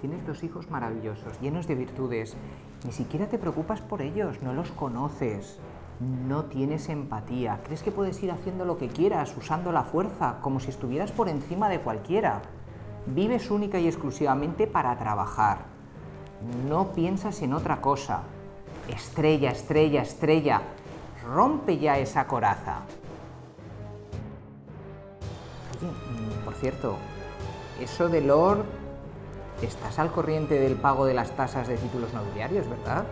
Tienes dos hijos maravillosos, llenos de virtudes. Ni siquiera te preocupas por ellos, no los conoces. No tienes empatía. Crees que puedes ir haciendo lo que quieras, usando la fuerza, como si estuvieras por encima de cualquiera. Vives única y exclusivamente para trabajar. No piensas en otra cosa. Estrella, estrella, estrella. Rompe ya esa coraza. Oye, mm, por cierto, eso de Lord, estás al corriente del pago de las tasas de títulos nobiliarios, ¿verdad?